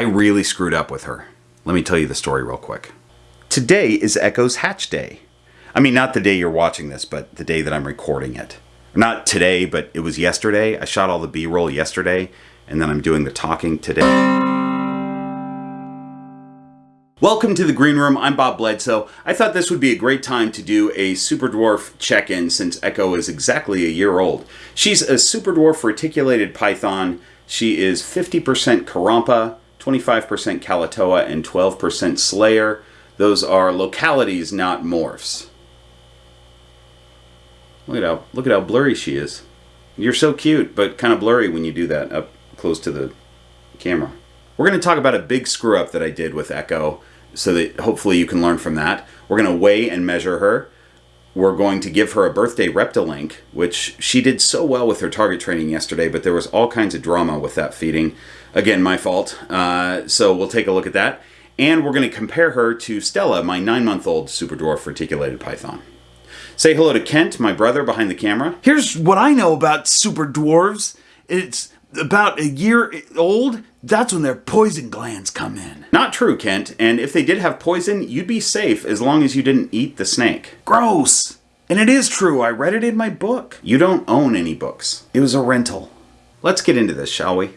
I really screwed up with her. Let me tell you the story real quick. Today is Echo's hatch day. I mean, not the day you're watching this, but the day that I'm recording it. Not today, but it was yesterday. I shot all the B roll yesterday, and then I'm doing the talking today. Welcome to the Green Room. I'm Bob Bledsoe. I thought this would be a great time to do a Super Dwarf check-in since Echo is exactly a year old. She's a Super Dwarf reticulated python. She is 50% Karompa, 25% Kalatoa, and 12% Selayar. Those are localities, not morphs. Look at how look at how blurry she is. You're so cute, but kind of blurry when you do that up close to the camera. We're going to talk about a big screw up that I did with Echo so that hopefully you can learn from that. We're going to weigh and measure her. We're going to give her a birthday Reptilink, which she did so well with her target training yesterday, but there was all kinds of drama with that feeding. Again, my fault. Uh, so we'll take a look at that. And we're going to compare her to Stella, my nine month old super dwarf reticulated python. Say hello to Kent, my brother behind the camera. Here's what I know about super dwarves. It's about a year old, that's when their poison glands come in. Not true, Kent. And if they did have poison, you'd be safe as long as you didn't eat the snake. Gross. And it is true, I read it in my book. You don't own any books. It was a rental. Let's get into this, shall we?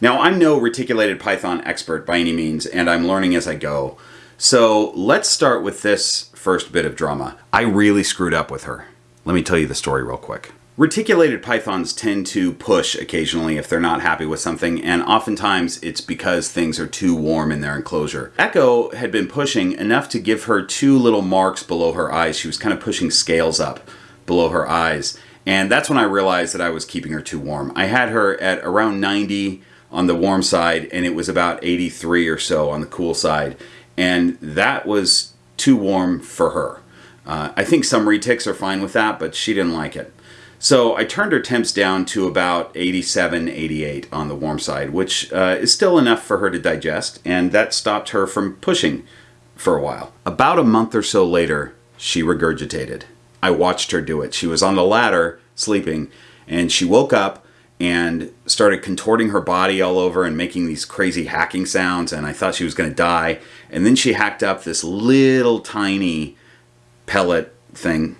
Now, I'm no reticulated python expert by any means, and I'm learning as I go. So let's start with this first bit of drama. I really screwed up with her. Let me tell you the story real quick. Reticulated pythons tend to push occasionally if they're not happy with something, and oftentimes it's because things are too warm in their enclosure. Echo had been pushing enough to give her two little marks below her eyes. She was kind of pushing scales up below her eyes, and that's when I realized that I was keeping her too warm. I had her at around 90 on the warm side, and it was about 83 or so on the cool side, and that was too warm for her. Uh, I think some retics are fine with that, but she didn't like it. So I turned her temps down to about 87, 88 on the warm side, which uh, is still enough for her to digest, and that stopped her from pushing for a while. About a month or so later, she regurgitated. I watched her do it. She was on the ladder, sleeping, and she woke up and started contorting her body all over and making these crazy hacking sounds, and I thought she was going to die. And then she hacked up this little tiny pellet thing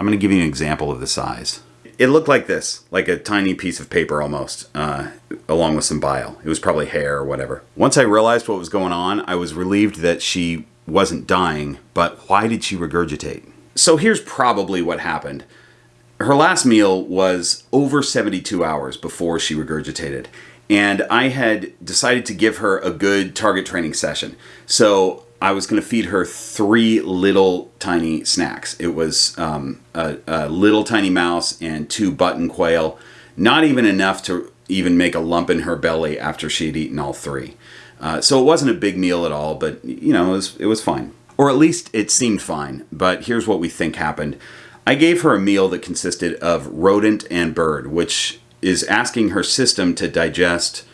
I'm going to give you an example of the size. It looked like this, like a tiny piece of paper almost, uh, along with some bile. It was probably hair or whatever. Once I realized what was going on, I was relieved that she wasn't dying, but why did she regurgitate? So here's probably what happened. Her last meal was over 72 hours before she regurgitated. And I had decided to give her a good target training session. So I was going to feed her three little tiny snacks. It was um, a, a, little tiny mouse and two button quail, not even enough to even make a lump in her belly after she had eaten all three. Uh, so it wasn't a big meal at all, but you know, it was, it was fine. Or at least it seemed fine, but here's what we think happened. I gave her a meal that consisted of rodent and bird, which is asking her system to digest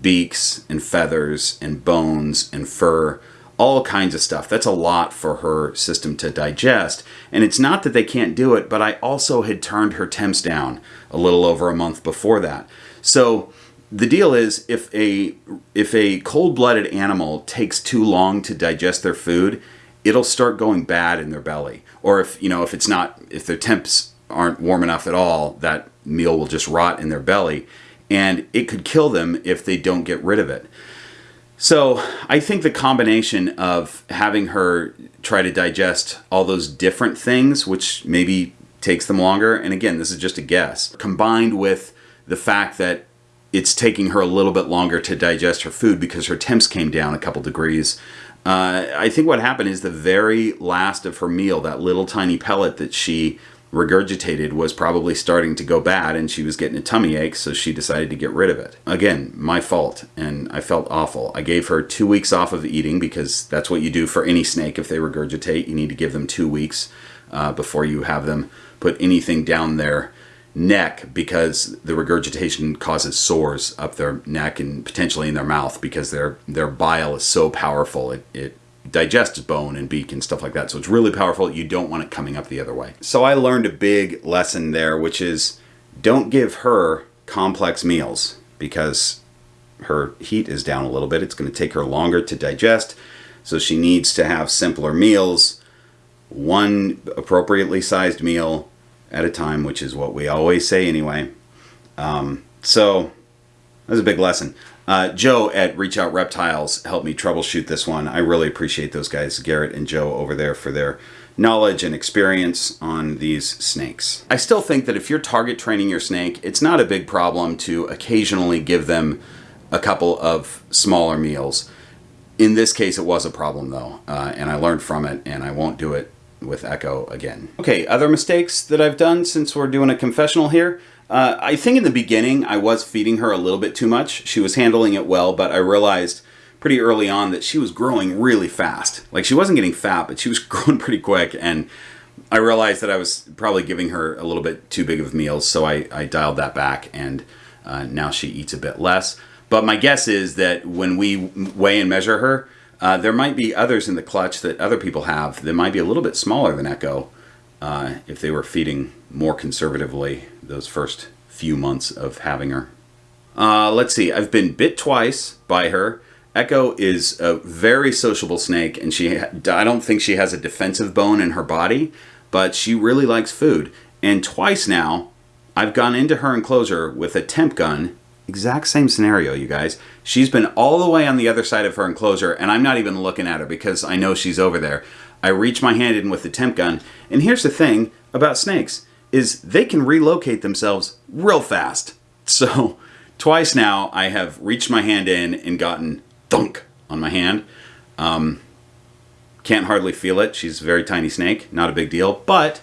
beaks and feathers and bones and fur all kinds of stuff. That's a lot for her system to digest. And it's not that they can't do it, but I also had turned her temps down a little over a month before that. So the deal is if a if a cold-blooded animal takes too long to digest their food, it'll start going bad in their belly. Or if, you know, if it's not if their temps aren't warm enough at all, that meal will just rot in their belly and it could kill them if they don't get rid of it. So I think the combination of having her try to digest all those different things, which maybe takes them longer, and again, this is just a guess, combined with the fact that it's taking her a little bit longer to digest her food because her temps came down a couple degrees. Uh, I think what happened is the very last of her meal, that little tiny pellet that she regurgitated was probably starting to go bad and she was getting a tummy ache, so she decided to get rid of it. Again, my fault, and I felt awful. I gave her two weeks off of eating because that's what you do for any snake if they regurgitate. You need to give them two weeks uh, before you have them put anything down their neck because the regurgitation causes sores up their neck and potentially in their mouth because their their bile is so powerful it, it digests bone and beak and stuff like that. So it's really powerful. You don't want it coming up the other way. So I learned a big lesson there, which is don't give her complex meals because her heat is down a little bit. It's going to take her longer to digest, so she needs to have simpler meals, one appropriately sized meal at a time, which is what we always say anyway. Um, so that was a big lesson. Uh, Joe at Reach Out Reptiles helped me troubleshoot this one. I really appreciate those guys, Garrett and Joe over there, for their knowledge and experience on these snakes. I still think that if you're target training your snake, it's not a big problem to occasionally give them a couple of smaller meals. In this case, it was a problem though, uh, and I learned from it, and I won't do it with Echo again. Okay, other mistakes that I've done since we're doing a confessional here. Uh, I think in the beginning I was feeding her a little bit too much. She was handling it well, but I realized pretty early on that she was growing really fast. Like she wasn't getting fat, but she was growing pretty quick. And I realized that I was probably giving her a little bit too big of meals, so I, I dialed that back, and uh, now she eats a bit less. But my guess is that when we weigh and measure her, uh, there might be others in the clutch that other people have that might be a little bit smaller than Echo uh, if they were feeding more conservatively those first few months of having her. Uh, let's see, I've been bit twice by her. Echo is a very sociable snake, and she I don't think she has a defensive bone in her body, but she really likes food. And twice now, I've gone into her enclosure with a temp gun. Exact same scenario, you guys. She's been all the way on the other side of her enclosure, and I'm not even looking at her because I know she's over there. I reach my hand in with the temp gun, and here's the thing about snakes is they can relocate themselves real fast. So twice now I have reached my hand in and gotten thunk on my hand. Um, can't hardly feel it. She's a very tiny snake, not a big deal, but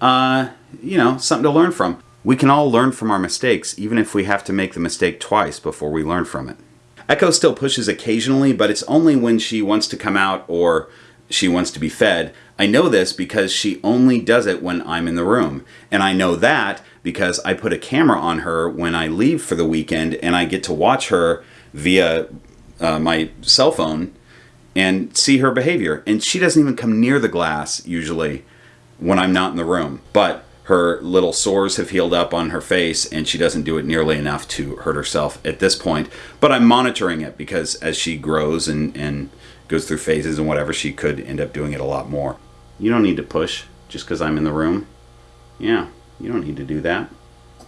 uh, you know, something to learn from. We can all learn from our mistakes, even if we have to make the mistake twice before we learn from it. Echo still pushes occasionally, but it's only when she wants to come out or she wants to be fed. I know this because she only does it when I'm in the room. And I know that because I put a camera on her when I leave for the weekend and I get to watch her via uh, my cell phone and see her behavior. And she doesn't even come near the glass usually when I'm not in the room. But her little sores have healed up on her face and she doesn't do it nearly enough to hurt herself at this point. But I'm monitoring it because as she grows and, and goes through phases and whatever, she could end up doing it a lot more. You don't need to push just because I'm in the room. Yeah, you don't need to do that.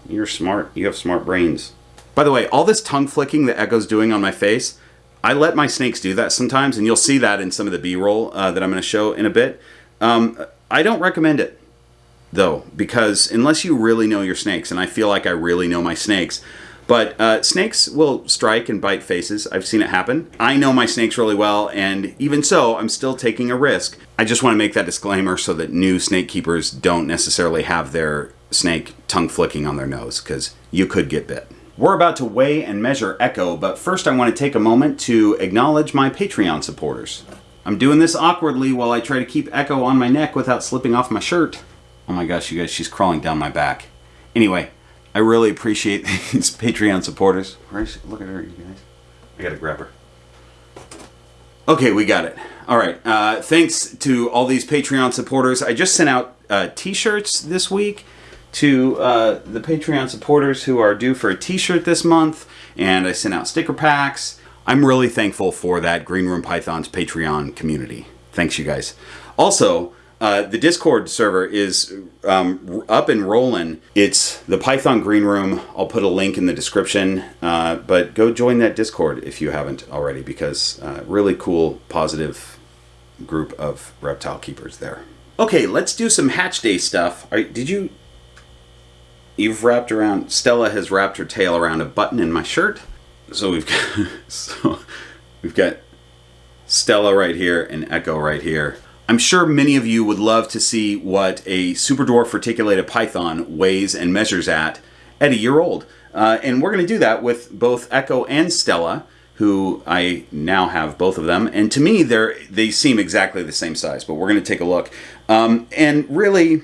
You're smart. You have smart brains. By the way, all this tongue flicking that Echo's doing on my face, I let my snakes do that sometimes, and you'll see that in some of the B-roll uh, that I'm going to show in a bit. Um, I don't recommend it, though, because unless you really know your snakes, and I feel like I really know my snakes, but uh, snakes will strike and bite faces. I've seen it happen. I know my snakes really well, and even so, I'm still taking a risk. I just want to make that disclaimer so that new snake keepers don't necessarily have their snake tongue flicking on their nose, because you could get bit. We're about to weigh and measure Echo, but first I want to take a moment to acknowledge my Patreon supporters. I'm doing this awkwardly while I try to keep Echo on my neck without slipping off my shirt. Oh my gosh, you guys, she's crawling down my back. Anyway, I really appreciate these Patreon supporters. Look at her, you guys. I gotta grab her. Okay, we got it. All right. Uh, thanks to all these Patreon supporters. I just sent out uh, T-shirts this week to uh, the Patreon supporters who are due for a T-shirt this month, and I sent out sticker packs. I'm really thankful for that Green Room Pythons Patreon community. Thanks, you guys. Also, uh, the Discord server is um, up and rolling. It's the Python Green Room. I'll put a link in the description, uh, but go join that Discord if you haven't already, because uh, really cool, positive group of reptile keepers there. Okay, let's do some hatch day stuff. Are, did you? You've wrapped around. Stella has wrapped her tail around a button in my shirt. So we've got so we've got Stella right here and Echo right here. I'm sure many of you would love to see what a super dwarf reticulated python weighs and measures at at a year old. Uh, and we're going to do that with both Echo and Stella, who I now have both of them. And to me, they're, they seem exactly the same size, but we're going to take a look. Um, and really,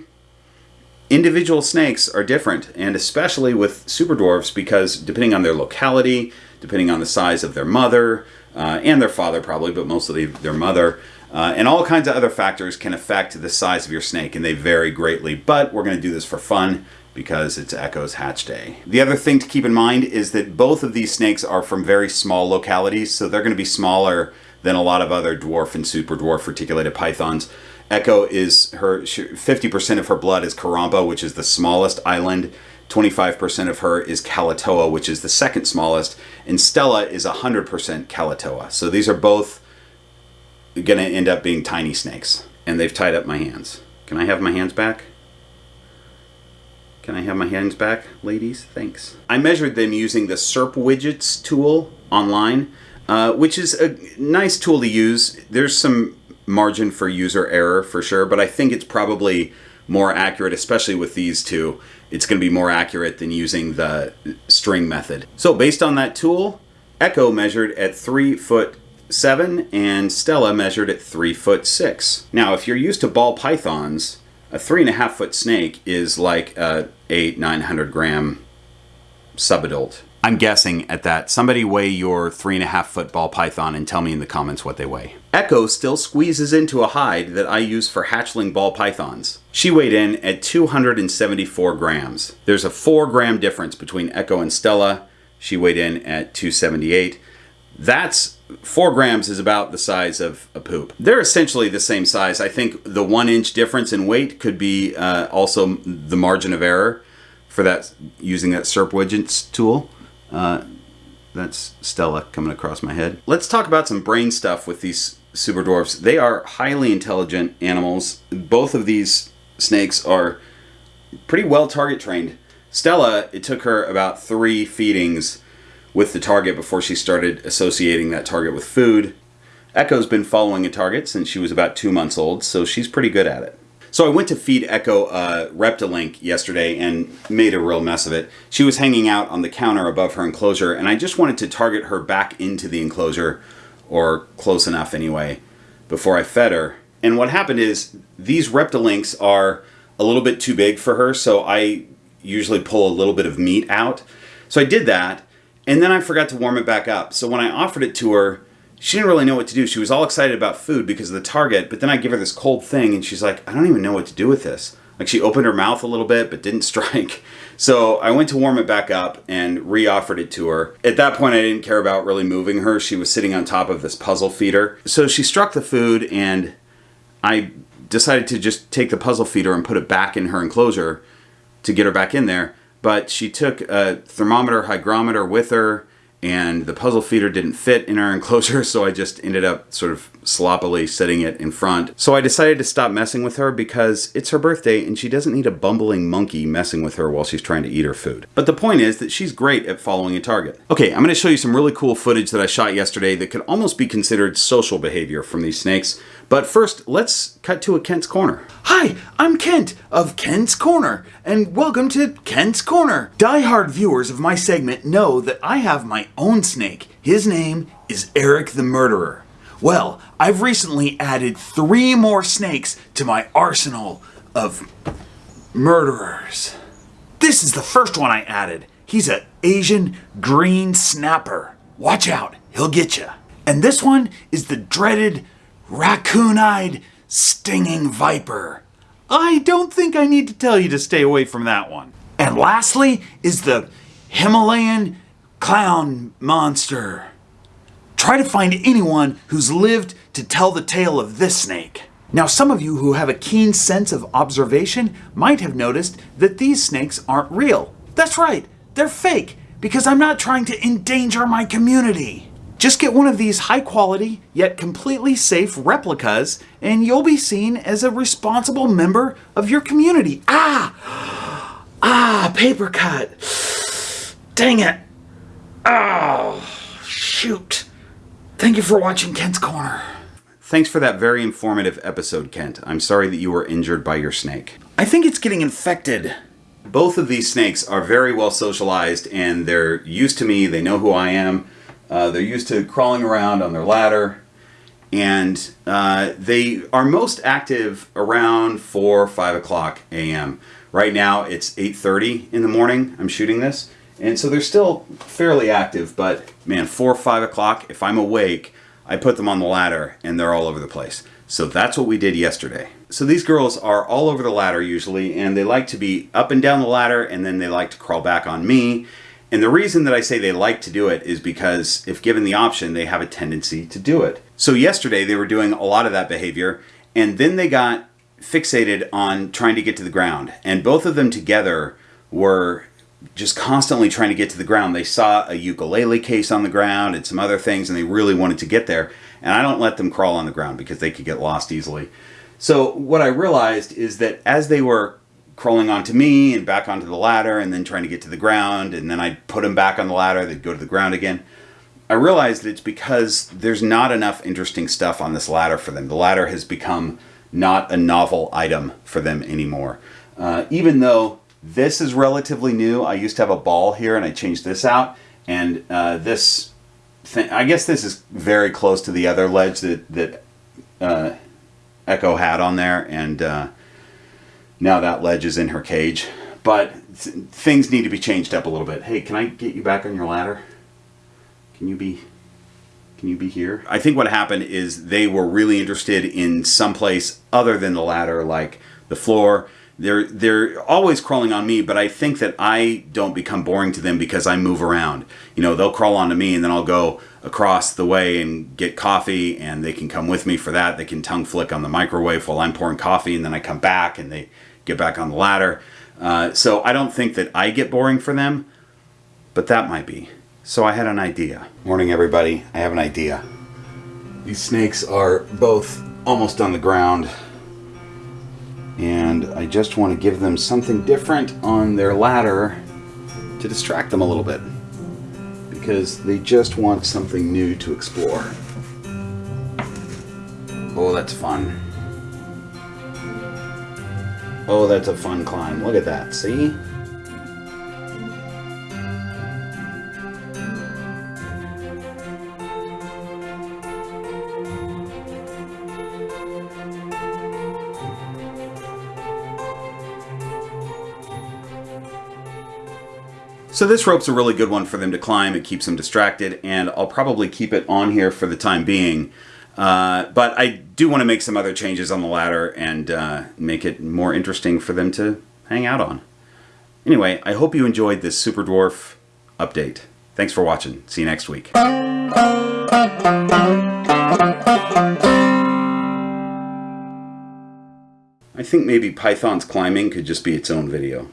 individual snakes are different, and especially with super dwarfs, because depending on their locality, depending on the size of their mother, uh, and their father probably, but mostly their mother, uh, and all kinds of other factors can affect the size of your snake, and they vary greatly. But we're going to do this for fun because it's Echo's hatch day. The other thing to keep in mind is that both of these snakes are from very small localities, so they're going to be smaller than a lot of other dwarf and super dwarf reticulated pythons. Echo is her 50% of her blood is Karompa, which is the smallest island. 25% of her is Kalatoa, which is the second smallest, and Stella is 100% Kalatoa. So these are both going to end up being tiny snakes. And they've tied up my hands. Can I have my hands back? Can I have my hands back, ladies? Thanks. I measured them using the SERP widgets tool online, uh, which is a nice tool to use. There's some margin for user error for sure, but I think it's probably more accurate, especially with these two. It's going to be more accurate than using the string method. So based on that tool, Echo measured at 3 foot 7 and Stella measured at 3 foot 6. Now if you're used to ball pythons, a three and a half foot snake is like a eight, 900 gram subadult. I'm guessing at that. Somebody weigh your three and a half foot ball python and tell me in the comments what they weigh. Echo still squeezes into a hide that I use for hatchling ball pythons. She weighed in at 274 grams. There's a four gram difference between Echo and Stella. She weighed in at 278. That's four grams is about the size of a poop. They're essentially the same size. I think the one inch difference in weight could be uh, also the margin of error for that using that SERP widgets tool. Uh, that's Stella coming across my head. Let's talk about some brain stuff with these super dwarfs. They are highly intelligent animals. Both of these snakes are pretty well target trained. Stella, it took her about three feedings with the target before she started associating that target with food. Echo's been following a target since she was about two months old, so she's pretty good at it. So I went to feed Echo uh, Reptilink yesterday and made a real mess of it. She was hanging out on the counter above her enclosure, and I just wanted to target her back into the enclosure, or close enough anyway, before I fed her. And what happened is these Reptilinks are a little bit too big for her, so I usually pull a little bit of meat out. So I did that, and then I forgot to warm it back up. So when I offered it to her, she didn't really know what to do. She was all excited about food because of the target, but then I give her this cold thing and she's like, I don't even know what to do with this. Like she opened her mouth a little bit but didn't strike. So I went to warm it back up and re-offered it to her. At that point I didn't care about really moving her. She was sitting on top of this puzzle feeder. So she struck the food and I decided to just take the puzzle feeder and put it back in her enclosure to get her back in there. But she took a thermometer hygrometer with her and the puzzle feeder didn't fit in our enclosure so I just ended up sort of sloppily setting it in front. So I decided to stop messing with her because it's her birthday and she doesn't need a bumbling monkey messing with her while she's trying to eat her food. But the point is that she's great at following a target. Okay, I'm going to show you some really cool footage that I shot yesterday that could almost be considered social behavior from these snakes. But first, let's cut to a Kent's Corner. Hi, I'm Kent of Kent's Corner, and welcome to Kent's Corner. Die-hard viewers of my segment know that I have my own snake. His name is Eric the Murderer. Well, I've recently added three more snakes to my arsenal of murderers. This is the first one I added. He's an Asian green snapper. Watch out, he'll get you. And this one is the dreaded raccoon-eyed stinging viper. I don't think I need to tell you to stay away from that one. And lastly is the Himalayan clown monster. Try to find anyone who's lived to tell the tale of this snake. Now, some of you who have a keen sense of observation might have noticed that these snakes aren't real. That's right, they're fake, because I'm not trying to endanger my community. Just get one of these high quality, yet completely safe replicas, and you'll be seen as a responsible member of your community. Ah! Ah, paper cut. Dang it. Oh, shoot. Thank you for watching Kent's Corner. Thanks for that very informative episode, Kent. I'm sorry that you were injured by your snake. I think it's getting infected. Both of these snakes are very well socialized and they're used to me. They know who I am. Uh, they're used to crawling around on their ladder. And uh, they are most active around 4 or 5 o'clock a.m. Right now it's 8.30 in the morning. I'm shooting this. And so they're still fairly active, but man, 4 or 5 o'clock, if I'm awake, I put them on the ladder and they're all over the place. So that's what we did yesterday. So these girls are all over the ladder usually, and they like to be up and down the ladder, and then they like to crawl back on me. And the reason that I say they like to do it is because if given the option, they have a tendency to do it. So yesterday they were doing a lot of that behavior, and then they got fixated on trying to get to the ground. And both of them together were just constantly trying to get to the ground. They saw a ukulele case on the ground and some other things, and they really wanted to get there. And I don't let them crawl on the ground because they could get lost easily. So what I realized is that as they were crawling onto me and back onto the ladder and then trying to get to the ground, and then I'd put them back on the ladder, they'd go to the ground again. I realized it's because there's not enough interesting stuff on this ladder for them. The ladder has become not a novel item for them anymore. Uh, even though this is relatively new. I used to have a ball here and I changed this out. And uh, this thing, I guess this is very close to the other ledge that, that uh, Echo had on there. And uh, now that ledge is in her cage. But th things need to be changed up a little bit. Hey, can I get you back on your ladder? Can you be can you be here? I think what happened is they were really interested in some place other than the ladder, like the floor they're they're always crawling on me, but I think that I don't become boring to them because I move around. You know, they'll crawl onto me and then I'll go across the way and get coffee and they can come with me for that. They can tongue flick on the microwave while I'm pouring coffee and then I come back and they get back on the ladder. Uh, so I don't think that I get boring for them, but that might be. So I had an idea. Morning everybody, I have an idea. These snakes are both almost on the ground and I just want to give them something different on their ladder to distract them a little bit because they just want something new to explore. Oh, that's fun. Oh, that's a fun climb. Look at that, see? So this rope's a really good one for them to climb. It keeps them distracted, and I'll probably keep it on here for the time being. Uh, but I do want to make some other changes on the ladder and uh, make it more interesting for them to hang out on. Anyway, I hope you enjoyed this Super Dwarf update. Thanks for watching. See you next week. I think maybe Python's climbing could just be its own video.